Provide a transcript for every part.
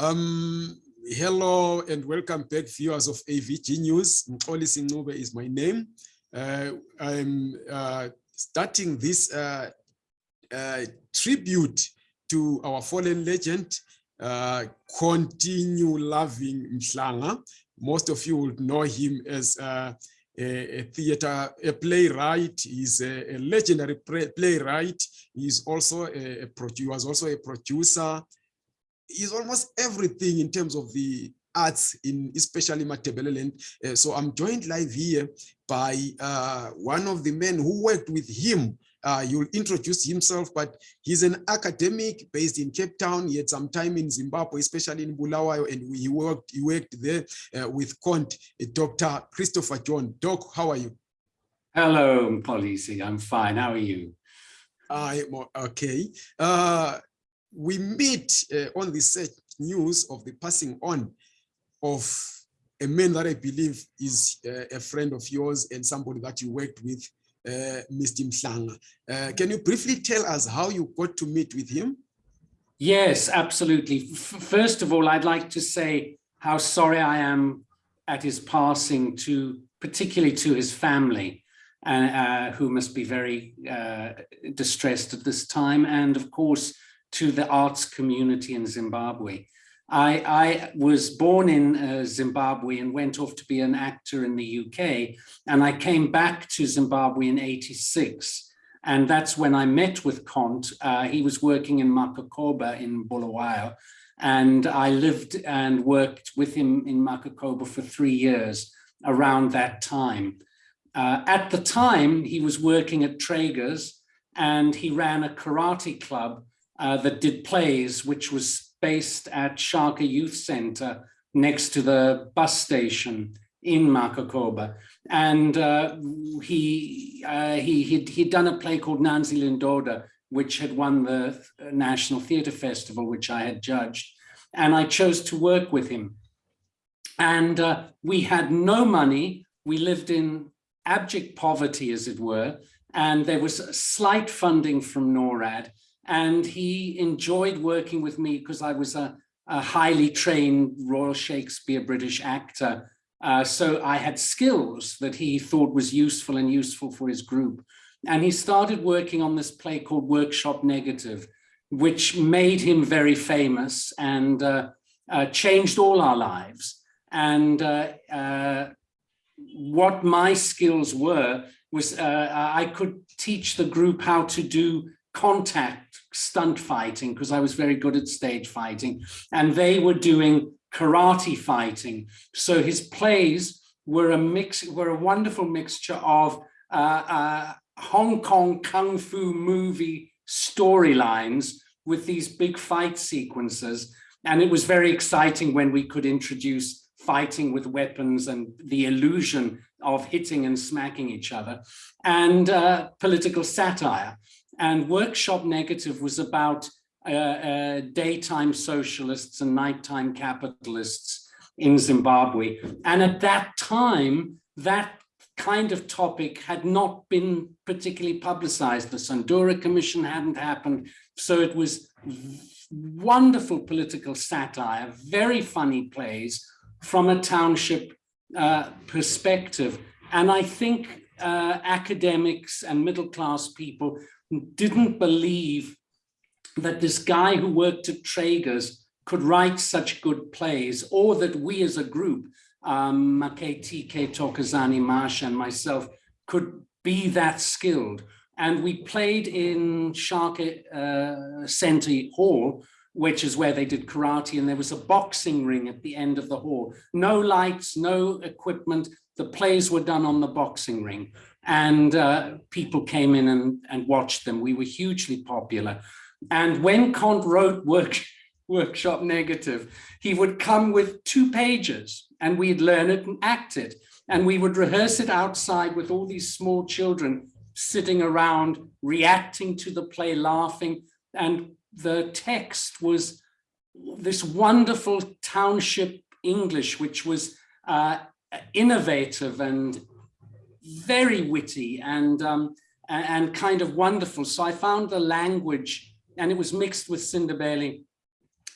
Um, hello and welcome back viewers of AVG News. Mkoli Sinube is my name. Uh, I'm uh, starting this uh, uh, tribute to our fallen legend, uh, continue loving Mhlanga. Most of you would know him as uh, a, a, theater, a playwright. He's a, a legendary playwright. He's also a, a he was also a producer, is almost everything in terms of the arts in especially Matabeleland. Uh, so I'm joined live here by uh, one of the men who worked with him. Uh, you'll introduce himself, but he's an academic based in Cape Town. He had some time in Zimbabwe, especially in Bulawayo, and he worked, he worked there uh, with Cont, uh, Dr. Christopher John. Doc, how are you? Hello, Polisi. I'm fine. How are you? I'm okay. Uh, we meet uh, on the news of the passing on of a man that I believe is uh, a friend of yours and somebody that you worked with, uh, Mr. Mhlanga. Uh, can you briefly tell us how you got to meet with him? Yes, absolutely. First of all, I'd like to say how sorry I am at his passing to, particularly to his family, uh, who must be very uh, distressed at this time. And of course, to the arts community in Zimbabwe. I, I was born in uh, Zimbabwe and went off to be an actor in the UK. And I came back to Zimbabwe in 86. And that's when I met with Cont. Uh, he was working in Makokoba in Bulawayo. And I lived and worked with him in Makokoba for three years around that time. Uh, at the time, he was working at Treger's and he ran a karate club uh, that did plays, which was based at Shaka Youth Center next to the bus station in Makokoba. And uh, he, uh, he, he'd, he'd done a play called Nanzi Lindoda, which had won the National Theatre Festival, which I had judged. And I chose to work with him. And uh, we had no money. We lived in abject poverty, as it were. And there was slight funding from NORAD and he enjoyed working with me because I was a, a, highly trained Royal Shakespeare British actor. Uh, so I had skills that he thought was useful and useful for his group. And he started working on this play called Workshop Negative, which made him very famous and uh, uh, changed all our lives. And uh, uh, what my skills were was uh, I could teach the group how to do contact stunt fighting because I was very good at stage fighting and they were doing karate fighting. So his plays were a mix, were a wonderful mixture of uh, uh, Hong Kong Kung Fu movie storylines with these big fight sequences. And it was very exciting when we could introduce fighting with weapons and the illusion of hitting and smacking each other and uh, political satire. And Workshop Negative was about uh, uh, daytime socialists and nighttime capitalists in Zimbabwe. And at that time, that kind of topic had not been particularly publicized. The Sandura Commission hadn't happened. So it was wonderful political satire, very funny plays from a township uh, perspective. And I think uh, academics and middle class people didn't believe that this guy who worked at Treger's could write such good plays or that we as a group, um, TK Tokazani Marsha and myself could be that skilled. And we played in Shaka uh, Center Hall, which is where they did karate, and there was a boxing ring at the end of the hall. No lights, no equipment. The plays were done on the boxing ring and uh, people came in and, and watched them. We were hugely popular. And when Cont wrote work, Workshop Negative, he would come with two pages and we'd learn it and act it. And we would rehearse it outside with all these small children sitting around, reacting to the play, laughing. And the text was this wonderful township English, which was uh, innovative and very witty and um, and kind of wonderful. So I found the language, and it was mixed with Sindebele,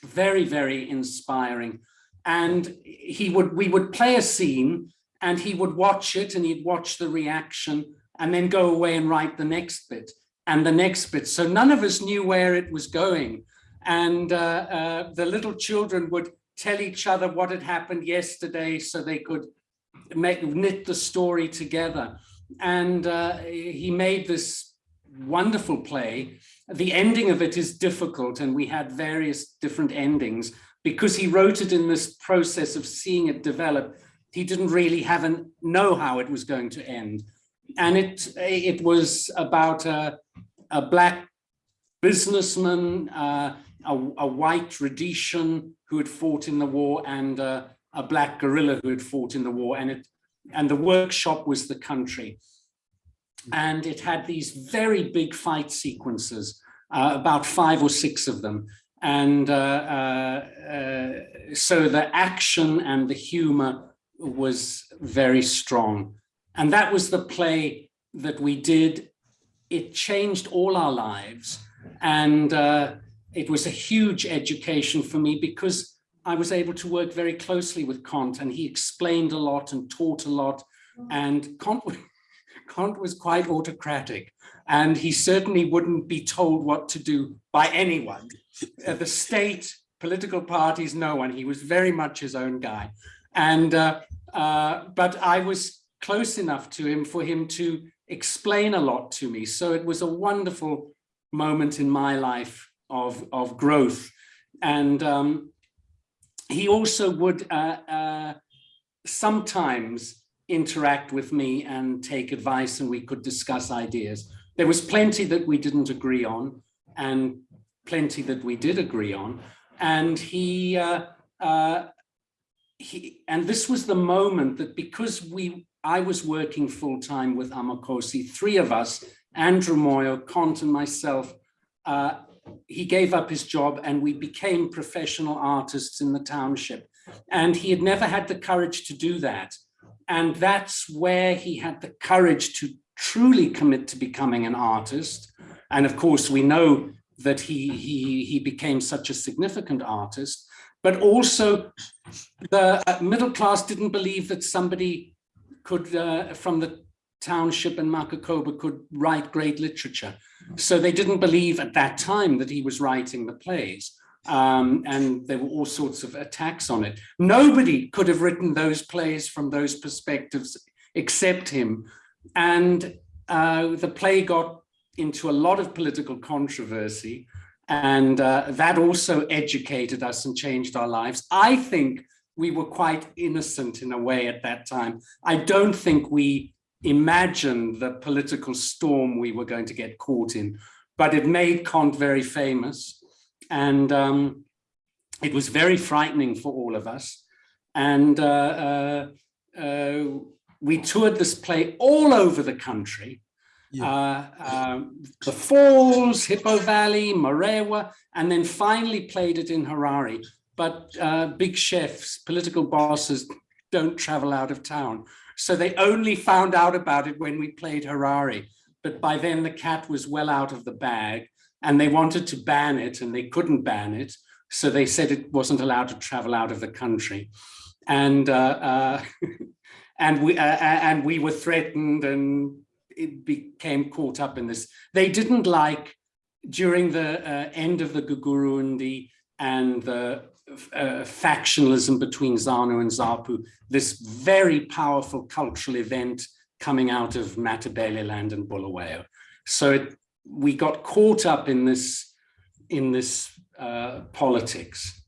very, very inspiring. And he would, we would play a scene and he would watch it and he'd watch the reaction and then go away and write the next bit and the next bit. So none of us knew where it was going. And uh, uh, the little children would tell each other what had happened yesterday so they could make, knit the story together. And uh, he made this wonderful play. The ending of it is difficult and we had various different endings because he wrote it in this process of seeing it develop. He didn't really have an know how it was going to end. And it, it was about a, a black businessman, uh, a, a, white Rhodesian who had fought in the war and uh, a black guerrilla who had fought in the war. And, it, and the workshop was the country and it had these very big fight sequences, uh, about five or six of them. And uh, uh, uh, so the action and the humor was very strong. And that was the play that we did. It changed all our lives. And uh, it was a huge education for me because I was able to work very closely with Cont and he explained a lot and taught a lot. And Cont, Cont was quite autocratic and he certainly wouldn't be told what to do by anyone. The state, political parties, no one. He was very much his own guy. And, uh, uh, but I was close enough to him for him to explain a lot to me. So it was a wonderful moment in my life of, of growth. And um, he also would uh, uh, sometimes interact with me and take advice and we could discuss ideas. There was plenty that we didn't agree on and plenty that we did agree on. And he, uh, uh, he, and this was the moment that because we, I was working full time with Amakhosi, three of us, Andrew Moyo, Cont and myself, uh, he gave up his job and we became professional artists in the township. And he had never had the courage to do that. And that's where he had the courage to truly commit to becoming an artist. And of course, we know that he, he, he became such a significant artist, but also the uh, middle class didn't believe that somebody could, uh, from the township and Makokoba could write great literature. So they didn't believe at that time that he was writing the plays um, and there were all sorts of attacks on it. Nobody could have written those plays from those perspectives except him. And uh, the play got into a lot of political controversy and uh, that also educated us and changed our lives. I think we were quite innocent in a way at that time. I don't think we imagined the political storm we were going to get caught in, but it made Cont very famous and um, it was very frightening for all of us. And uh, uh, uh, we toured this play all over the country. Yeah. Uh, um, the Falls, Hippo Valley, Marewa, and then finally played it in Harare. But uh, big chefs, political bosses don't travel out of town. So they only found out about it when we played Harare. But by then the cat was well out of the bag and they wanted to ban it and they couldn't ban it. So they said it wasn't allowed to travel out of the country. And uh, uh, and we uh, and we were threatened and it became caught up in this. They didn't like during the uh, end of the Gukurahundi and the uh, factionalism between ZANU and ZAPU, this very powerful cultural event coming out of Matabeleland and Bulawayo. So it we got caught up in this in this uh, politics.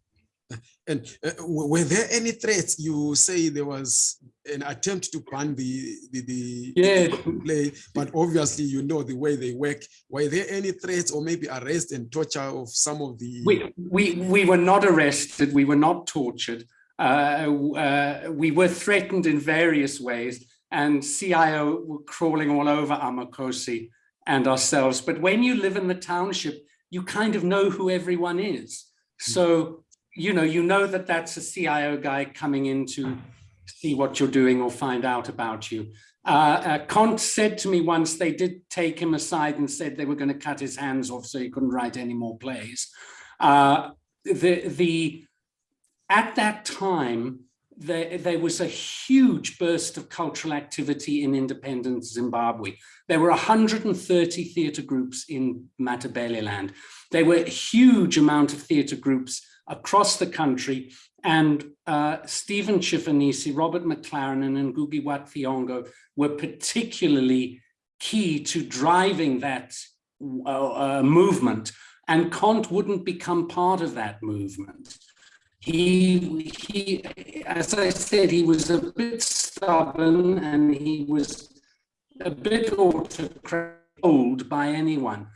And uh, were there any threats? You say there was an attempt to ban the the, the yeah. play, but obviously you know the way they work. Were there any threats or maybe arrest and torture of some of the? We we we were not arrested. We were not tortured. Uh, uh, we were threatened in various ways, and CIO were crawling all over Amakhosi and ourselves. But when you live in the township, you kind of know who everyone is. Hmm. So, you know, you know that that's a CIO guy coming in to see what you're doing or find out about you. Uh, uh, Cont said to me once they did take him aside and said they were going to cut his hands off so he couldn't write any more plays. Uh, the, the, at that time, there, there was a huge burst of cultural activity in independent Zimbabwe. There were 130 theatre groups in Matabeleland. There were a huge amount of theatre groups across the country and uh, Stephen Chifunyise, Robert McLaren and Ngugi Watfiongo were particularly key to driving that uh, uh, movement and Cont wouldn't become part of that movement. He, he, as I said, he was a bit stubborn and he was a bit autocratic by anyone.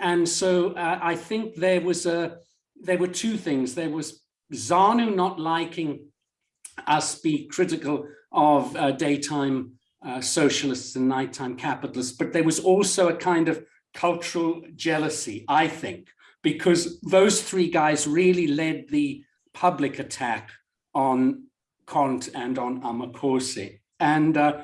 And so uh, I think there was a, there were two things. There was ZANU not liking us be critical of uh, daytime uh, socialists and nighttime capitalists, but there was also a kind of cultural jealousy, I think, because those three guys really led the public attack on Cont and on Amakhosi. And uh,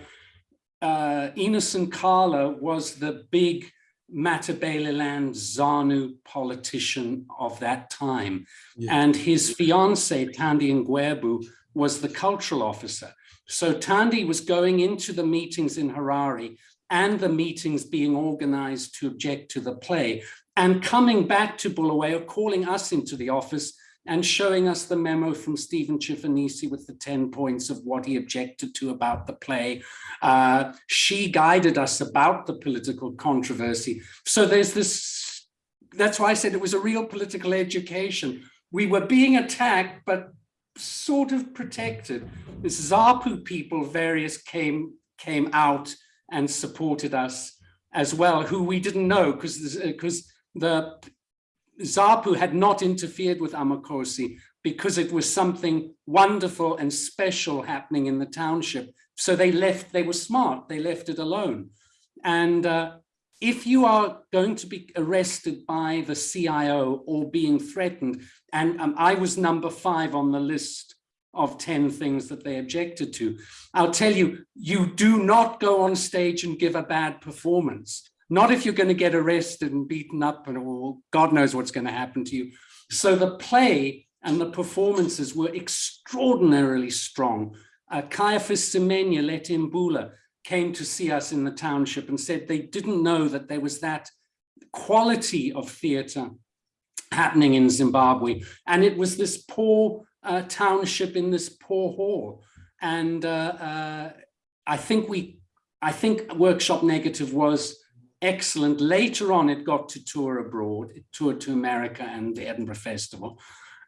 uh, Nkala was the big Matabeleland ZANU politician of that time. Yeah. And his fiance, Thandi Ngwebu, was the cultural officer. So Thandi was going into the meetings in Harare and the meetings being organized to object to the play and coming back to Bulawayo, calling us into the office and showing us the memo from Stephen Chifunyise with the 10 points of what he objected to about the play. Uh, she guided us about the political controversy. So there's this, that's why I said it was a real political education. We were being attacked, but sort of protected. The ZAPU people, various came, came out and supported us as well, who we didn't know because because the ZAPU had not interfered with Amakhosi because it was something wonderful and special happening in the township. So they left, they were smart, they left it alone. And uh, if you are going to be arrested by the CIO or being threatened, and um, I was number five on the list of 10 things that they objected to, I'll tell you, you do not go on stage and give a bad performance. Not if you're going to get arrested and beaten up and or God knows what's going to happen to you. So the play and the performances were extraordinarily strong. Uh, Caiaphas Semenya Letimbula came to see us in the township and said they didn't know that there was that quality of theatre happening in Zimbabwe. And it was this poor uh, township in this poor hall. And uh, uh, I think we, I think Workshop Negative was excellent. Later on, it got to tour abroad. It toured to America and the Edinburgh Festival.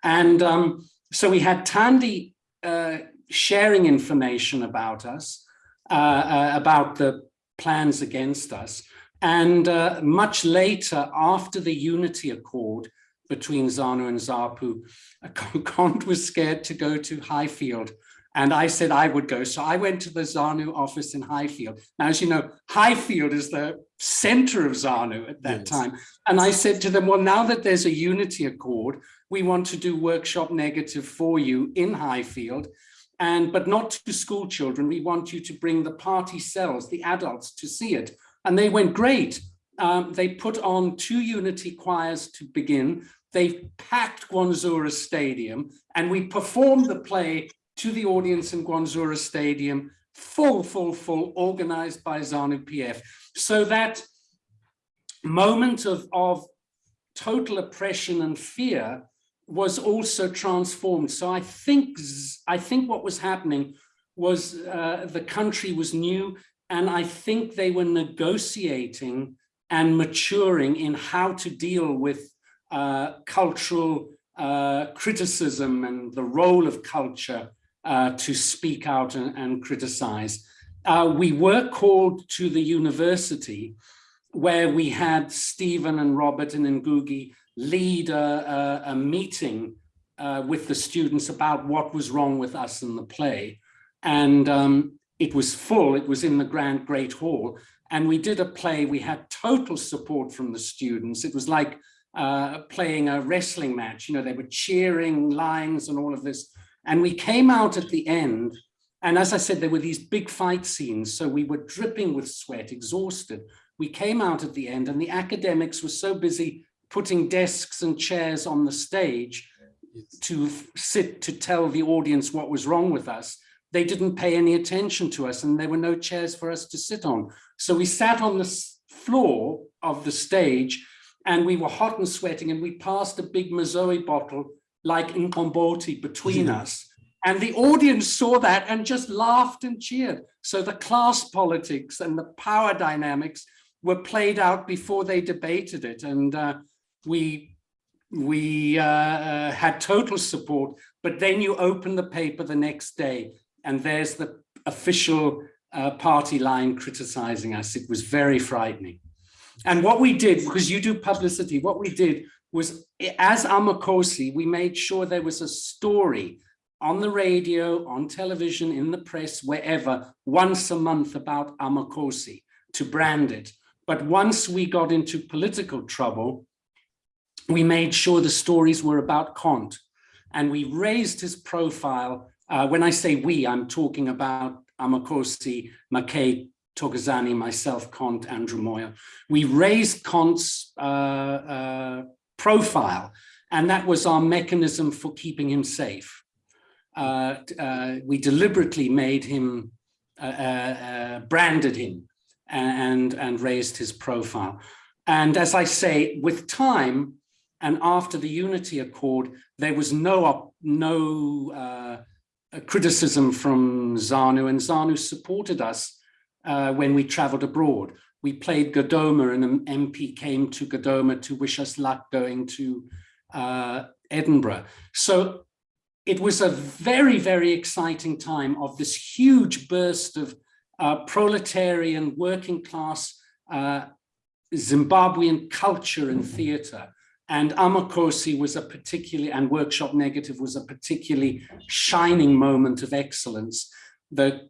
And um, so we had Thandi uh, sharing information about us, uh, uh, about the plans against us. And uh, much later, after the Unity Accord between ZANU and ZAPU, Cont was scared to go to Highfield and I said I would go. So I went to the ZANU office in Highfield. Now, as you know, Highfield is the center of ZANU at that yes. time. And I said to them, well, now that there's a unity accord, we want to do workshop negative for you in Highfield. And but not to school children. We want you to bring the party cells, the adults to see it. And they went great. Um, they put on two unity choirs to begin. They packed Gwanzura Stadium and we performed the play to the audience in Gwanzura Stadium, full, full, full, organized by ZANU PF. So that moment of, of total oppression and fear was also transformed. So I think, I think what was happening was uh, the country was new and I think they were negotiating and maturing in how to deal with uh, cultural uh, criticism and the role of culture uh, to speak out and, and criticize. Uh, we were called to the university where we had Stephen and Robert and Ngugi lead a, a, a meeting uh, with the students about what was wrong with us in the play. And um, it was full, it was in the Grand Great Hall. And we did a play, we had total support from the students. It was like uh, playing a wrestling match, you know, they were cheering lines and all of this. And we came out at the end, and as I said, there were these big fight scenes, so we were dripping with sweat, exhausted. We came out at the end, and the academics were so busy putting desks and chairs on the stage, to sit to tell the audience what was wrong with us, they didn't pay any attention to us and there were no chairs for us to sit on. So we sat on the floor of the stage and we were hot and sweating and we passed a big Mazoe bottle like in Komboti between Yeah. us. And the audience saw that and just laughed and cheered. So the class politics and the power dynamics were played out before they debated it. And uh, we we uh, uh, had total support, but then you open the paper the next day and there's the official uh, party line criticizing us. It was very frightening. And what we did, because you do publicity, what we did was as Amakhosi, we made sure there was a story on the radio, on television, in the press, wherever, once a month about Amakhosi to brand it. But once we got into political trouble, we made sure the stories were about Cont and we raised his profile. Uh, when I say we, I'm talking about Amakhosi, McKay, Togazani, myself, Cont, Andrew Moyo. We raised Cont's uh, uh, profile and that was our mechanism for keeping him safe. Uh, uh, we deliberately made him, uh, uh, uh, branded him and, and raised his profile. And as I say, with time, and after the Unity Accord, there was no no uh, criticism from ZANU, and ZANU supported us when we traveled abroad. We played Godoma, and an MP came to Godoma to wish us luck going to uh, Edinburgh. So it was a very, very exciting time of this huge burst of uh, proletarian working class uh, Zimbabwean culture and theatre. And Amakhosi was a particularly, and Workshop Negative was a particularly shining moment of excellence. The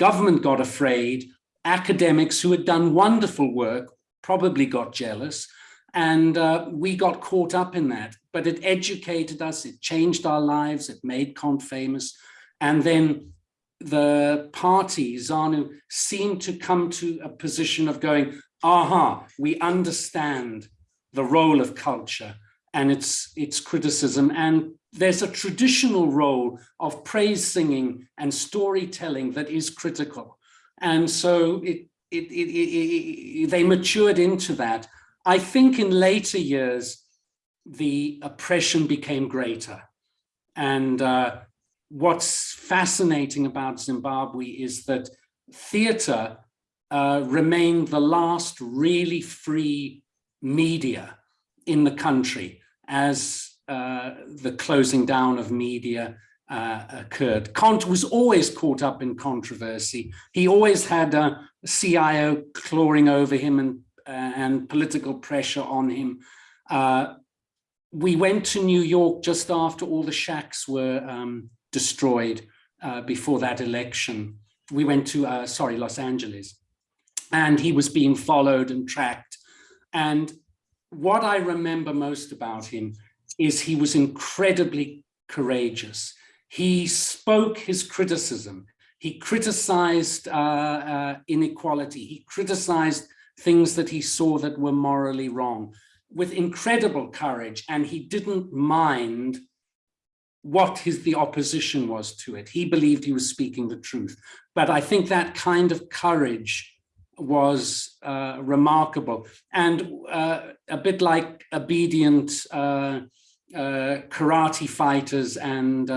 government got afraid, academics who had done wonderful work probably got jealous, and uh, we got caught up in that. But it educated us, it changed our lives, it made Cont famous. And then the party, ZANU, seemed to come to a position of going, aha, we understand the role of culture and its, its criticism. And there's a traditional role of praise singing and storytelling that is critical. And so it, it, it, they matured into that. I think in later years, the oppression became greater. And uh, what's fascinating about Zimbabwe is that theatre uh, remained the last really free media in the country as uh, the closing down of media uh, occurred. Cont was always caught up in controversy. He always had a CIO clawing over him and, uh, and political pressure on him. Uh, we went to New York just after all the shacks were um, destroyed uh, before that election. We went to, uh, sorry, Los Angeles. And he was being followed and tracked. And what I remember most about him is he was incredibly courageous. He spoke his criticism. He criticized uh, uh, inequality. He criticized things that he saw that were morally wrong with incredible courage. And he didn't mind what his the opposition was to it. He believed he was speaking the truth. But I think that kind of courage was uh, remarkable and uh, a bit like obedient uh, uh karate fighters and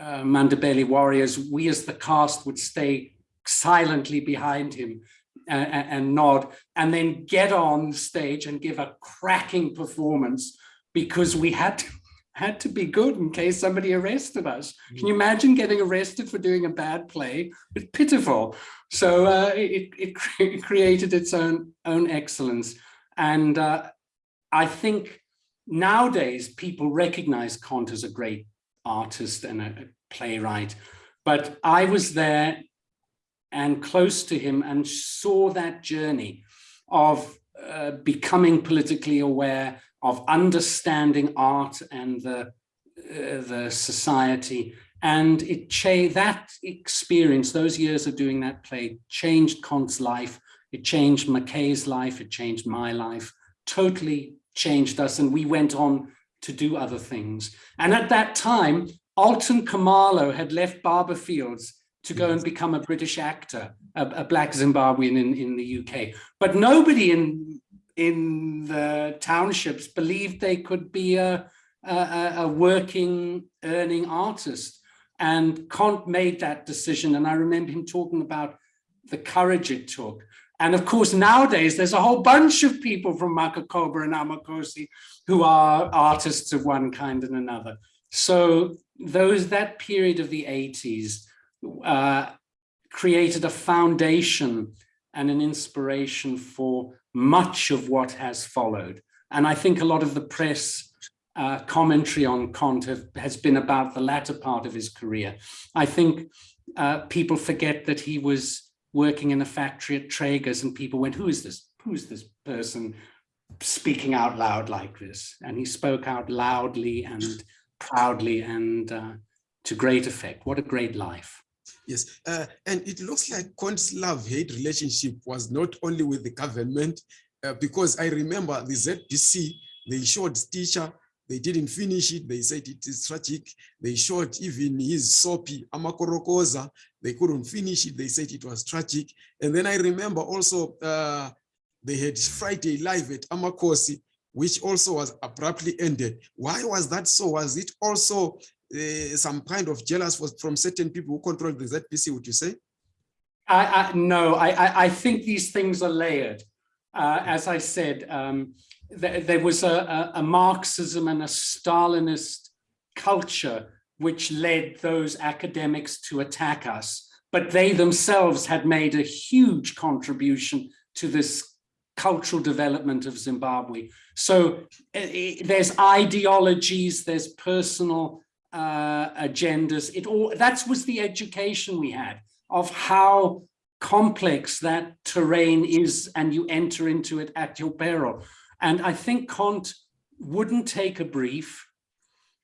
uh, uh, warriors, we as the cast would stay silently behind him and, and nod and then get on stage and give a cracking performance because we had to, had to be good in case somebody arrested us. Can you imagine getting arrested for doing a bad play? It's pitiful. So uh, it, it, it, created its own, own excellence. And uh, I think nowadays people recognize Cont as a great artist and a, playwright. But I was there and close to him and saw that journey of uh, becoming politically aware, of understanding art and the, uh, the society. And it that experience, those years of doing that play changed Cont's life. It changed McKay's life. It changed my life, totally changed us. And we went on to do other things. And at that time, Alton Kumalo had left Barbourfields to go and become a British actor, a, a black Zimbabwean in, in the UK. But nobody in, in the townships believed they could be a, a, a working, earning artist. And Cont made that decision. And I remember him talking about the courage it took. And of course, nowadays, there's a whole bunch of people from Makokoba and Amakhosi who are artists of one kind and another. So those that period of the 80s uh, created a foundation and an inspiration for much of what has followed. And I think a lot of the press uh, commentary on Cont have, has been about the latter part of his career. I think uh, people forget that he was working in a factory at Treger's and people went, who is this? Who's this person speaking out loud like this? And he spoke out loudly and proudly and uh, to great effect. What a great life. Yes, uh, and it looks like Cont's love-hate relationship was not only with the government, uh, because I remember the ZBC, they showed teacher, they didn't finish it. They said it is tragic. They shot even his soapy Amakorokoza. They couldn't finish it. They said it was tragic. And then I remember also uh, they had Friday live at Amakhosi, which also was abruptly ended. Why was that so? Was it also uh, some kind of jealous from certain people who control the ZBC, would you say? I, I no, I, I think these things are layered. Uh, as I said, um, there was a, a, Marxism and a Stalinist culture which led those academics to attack us, but they themselves had made a huge contribution to this cultural development of Zimbabwe. So there's ideologies, there's personal uh, agendas. It all that was the education we had of how complex that terrain is and you enter into it at your peril. And I think Cont wouldn't take a brief.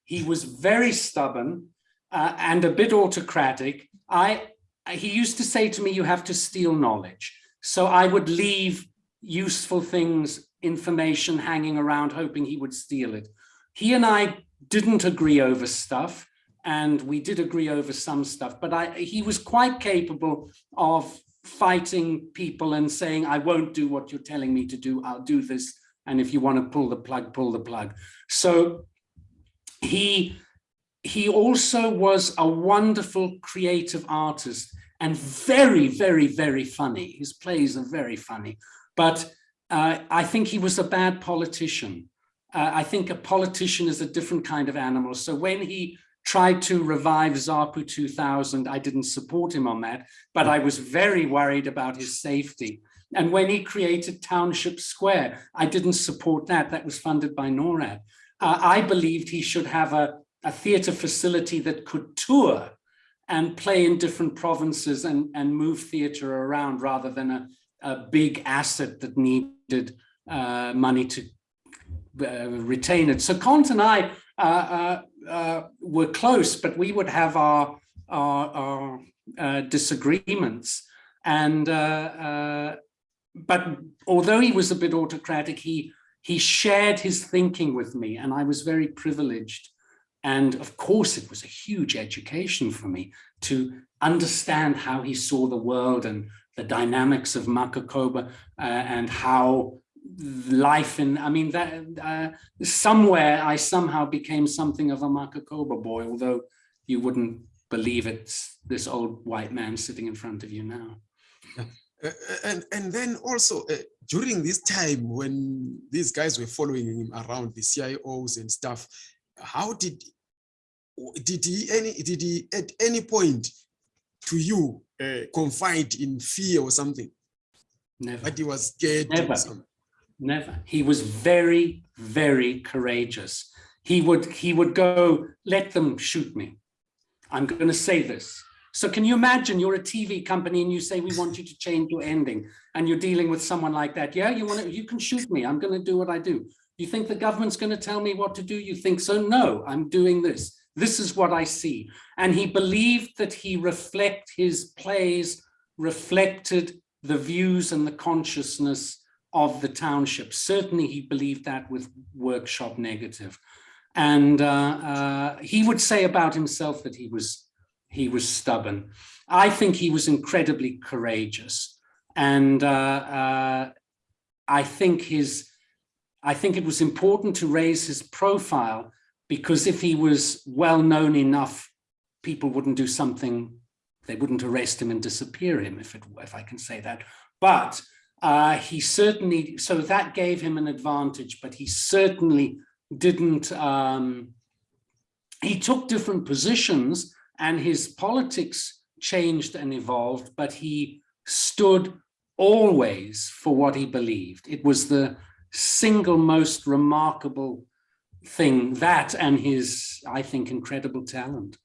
He was very stubborn uh, and a bit autocratic. I, he used to say to me, you have to steal knowledge. So I would leave useful things, information hanging around, hoping he would steal it. He and I didn't agree over stuff and we did agree over some stuff, but I, he was quite capable of fighting people and saying, I won't do what you're telling me to do, I'll do this and if you want to pull the plug, pull the plug. So he, he also was a wonderful creative artist and very, very, very funny. His plays are very funny, but uh, I think he was a bad politician. Uh, I think a politician is a different kind of animal. So when he tried to revive ZAPU 2000, I didn't support him on that, but I was very worried about his safety. And when he created Township Square, I didn't support that. That was funded by NORAD. Uh, I believed he should have a, a theatre facility that could tour and play in different provinces and, and move theatre around rather than a, a big asset that needed uh, money to uh, retain it. So Cont and I uh, uh, uh, were close, but we would have our, our, our disagreements. And but although he was a bit autocratic, he, he shared his thinking with me and I was very privileged. And of course, it was a huge education for me to understand how he saw the world and the dynamics of Makokoba uh, and how life in, I mean, that uh, somewhere I somehow became something of a Makokoba boy, although you wouldn't believe it's this old white man sitting in front of you now. Uh, and and then also uh, during this time when these guys were following him around the CIOs and stuff, how did did he any did he at any point to you uh, confide in fear or something? Never. But he was scared. Never. Never. He was very very courageous. He would he would go let them shoot me. I'm going to say this so can you imagine you're a TV company and you say, we want you to change your ending and you're dealing with someone like that. Yeah, you want to, you can shoot me. I'm going to do what I do. You think the government's going to tell me what to do? You think so? No, I'm doing this. This is what I see. And he believed that he reflect his plays reflected the views and the consciousness of the township. Certainly he believed that with workshop negative. And uh, uh, he would say about himself that he was, he was stubborn. I think he was incredibly courageous. And uh, uh, I think his, I think it was important to raise his profile because if he was well known enough, people wouldn't do something, they wouldn't arrest him and disappear him, if, it, if I can say that. But uh, he certainly, so that gave him an advantage, but he certainly didn't, um, he took different positions and his politics changed and evolved, but he stood always for what he believed. It was the single most remarkable thing, that and his, I think, incredible talent.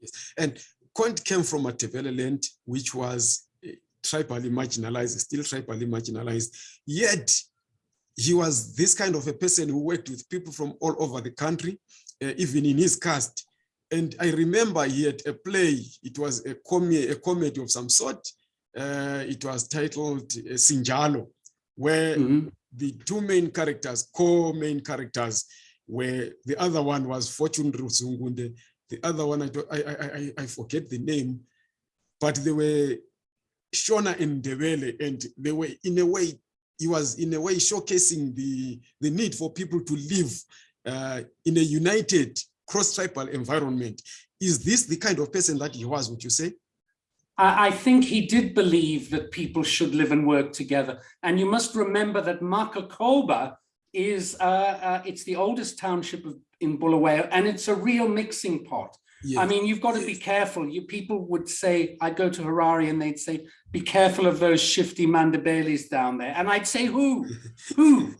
Yes. And Cont came from a land, which was eh, tribally marginalized, still tribally marginalized, yet he was this kind of a person who worked with people from all over the country, uh, even in his caste. And I remember he had a play, it was a, com a comedy of some sort. Uh, it was titled uh, Sinjalo, where mm -hmm. the two main characters, co-main characters, where the other one was Fortune Rusungunde, the other one, I, I, I, I forget the name, but they were Shona and Ndebele, and they were in a way, he was in a way showcasing the, the need for people to live uh, in a united cross-tribal environment. Is this the kind of person that he was, would you say? I think he did believe that people should live and work together. And you must remember that Makokoba is, uh, uh, it's the oldest township of, in Bulawayo, and it's a real mixing pot. Yes. I mean, you've got to yes. be careful. You people would say, I'd go to Harare and they'd say, be careful of those shifty Mandabelis down there. And I'd say, who? who?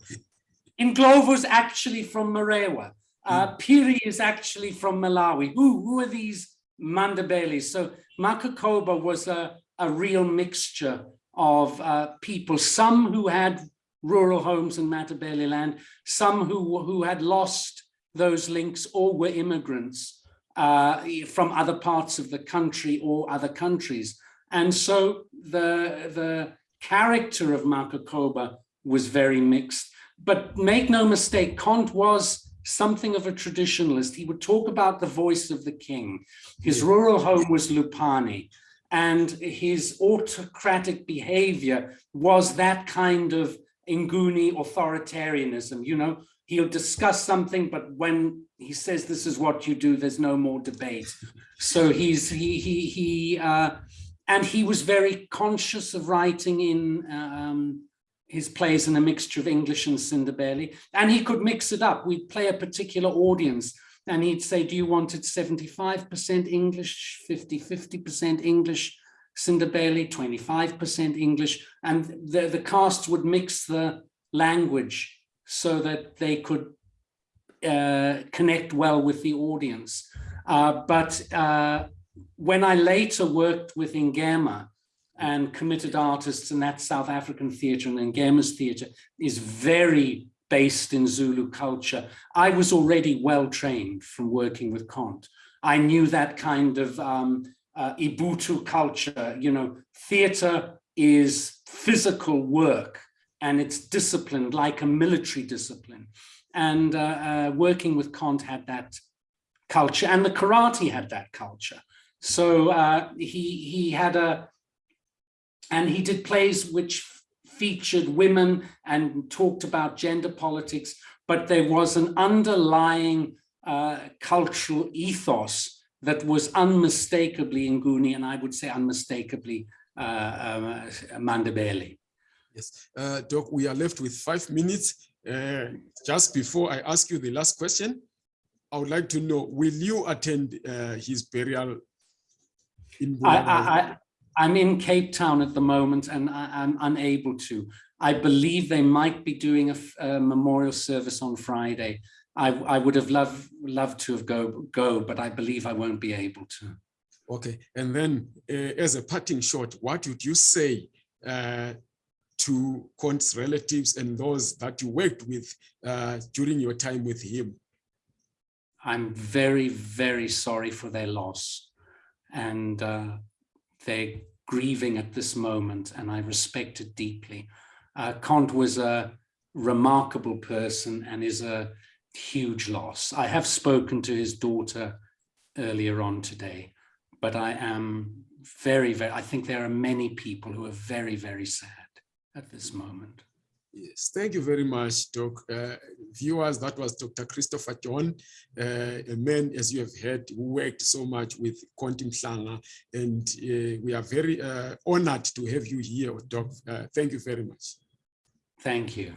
Indlovu's actually from Marewa. Uh, mm. Phiri is actually from Malawi. Who, who are these Mandabelis? So Makokoba was a, a real mixture of uh, people, some who had rural homes in Matabele land, some who, who had lost those links or were immigrants uh, from other parts of the country or other countries. And so the, the character of Makokoba was very mixed. But make no mistake, Cont was something of a traditionalist. He would talk about the voice of the king. His rural home was Lupani and his autocratic behavior was that kind of Nguni authoritarianism. You know, he'll discuss something, but when he says this is what you do, there's no more debate. So he's he he he uh, and he was very conscious of writing in um, his plays in a mixture of English and Sindebele, and he could mix it up. We'd play a particular audience and he'd say, do you want it 75% English, 50, 50% English, Sindebele, 25% English, and the, the cast would mix the language so that they could uh, connect well with the audience. Uh, but uh, when I later worked with Ngema, and committed artists and that South African theatre and Ngema's theatre is very based in Zulu culture. I was already well trained from working with Cont. I knew that kind of um, uh, Ubuntu culture, you know, theatre is physical work and it's disciplined like a military discipline. And uh, uh, working with Cont had that culture and the karate had that culture. So uh, he, he had a, and he did plays which featured women and talked about gender politics, but there was an underlying uh, cultural ethos that was unmistakably Nguni, and I would say unmistakably uh, uh, Mandebele. Yes, uh, Doc, we are left with five minutes. Uh, just before I ask you the last question, I would like to know, will you attend uh, his burial in I, I'm in Cape Town at the moment and I, am unable to. I believe they might be doing a, a memorial service on Friday. I, I, would have loved loved to have go go, but I believe I won't be able to. Okay, and then uh, as a parting shot, what would you say uh, to Cont's relatives and those that you worked with uh, during your time with him? I'm very, very sorry for their loss. And uh, they're grieving at this moment and I respect it deeply. Uh, Cont was a remarkable person and is a huge loss. I have spoken to his daughter earlier on today, but I am very, very, I think there are many people who are very, very sad at this moment. Yes, thank you very much, Doc. Uh, viewers, that was Dr. Christopher John, uh, a man, as you have heard, who worked so much with Cont Mhlanga, and uh, we are very uh, honored to have you here, Doc. Uh, thank you very much. Thank you.